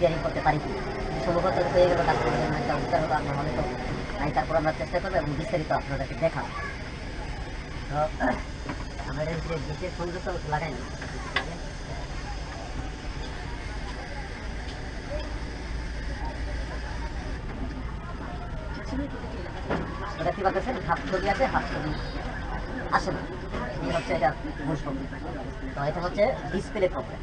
Repairing করতে পারি কি সম্ভবত হয়ে গেল কাস্টমারের জন্য একটা উত্তর হলো আপনার হয়তো আমি তারপর আমরা চেষ্টা করব এবং বিস্তারিত আপনাদেরকে দেখা তো আমাদের যে বিশেষ সংযুক্ত লাগাই না। এটা কি বলতেছেন? হাফ ছবি আছে হাফ ছবি আসে না? এই হচ্ছে এটা মূল তো এটা হচ্ছে ডিসপ্লে প্রবলেম